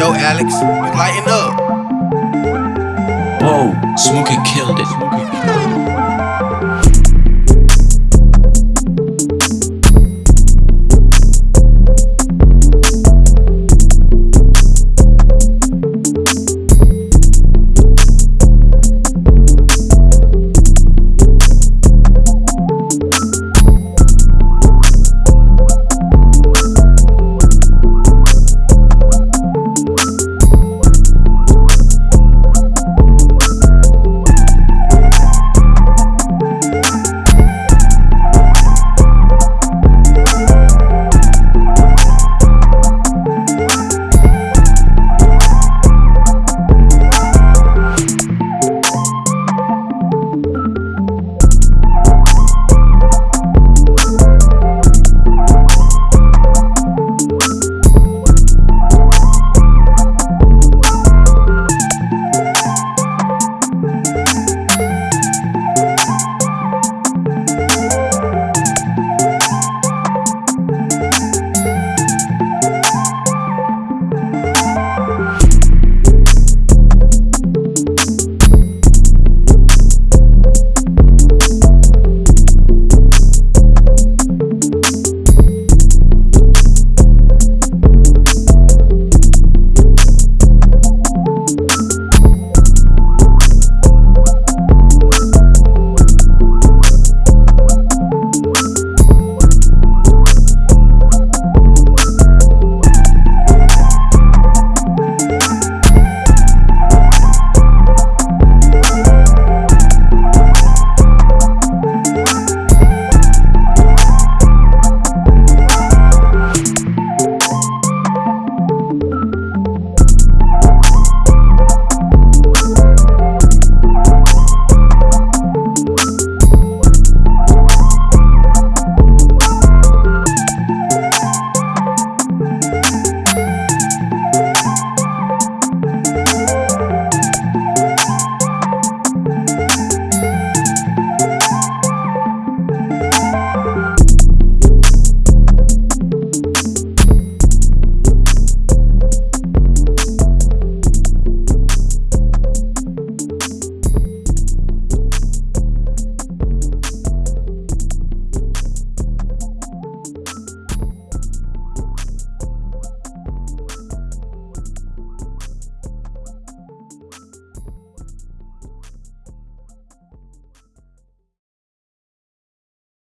Yo, Alex, lighten up. Whoa, Smokey killed it.